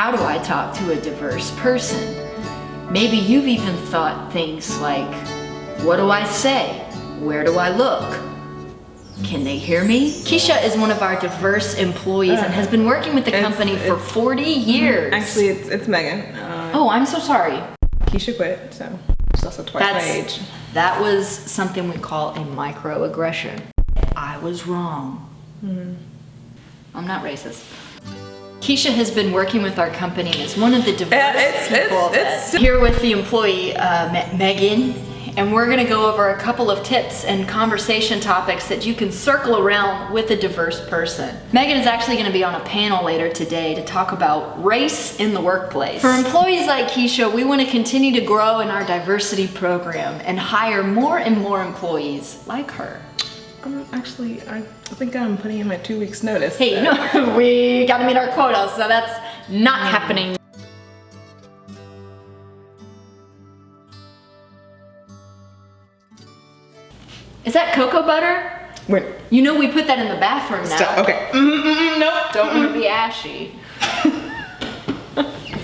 how do I talk to a diverse person? Maybe you've even thought things like, what do I say? Where do I look? Can they hear me? Keisha is one of our diverse employees and ah. has been working with the company for 40 mm-hmm. years. Actually, it's, it's Megan. Uh, oh, I'm so sorry. Keisha quit, so she's also twice my age. that was something we call a microaggression. I was wrong. Mm-hmm. I'm not racist. Keisha has been working with our company and is one of the diverse Yeah, it's- it's- people it's- that's here with the employee, uh, Me- Megan, and we're gonna go over a couple of tips and conversation topics that you can circle around with a diverse person. Megan is actually gonna be on a panel later today to talk about race in the workplace. For employees like Keisha, we wanna continue to grow in our diversity program and hire more and more employees like her. Um, actually, I think I'm putting in my two weeks notice. Hey, so- no, we gotta meet our quota, so that's not happening. Is that cocoa butter? Wait, You know we put that in the bathroom now. stop. Okay. Mm, mm, mm, nope. Don't want to be ashy.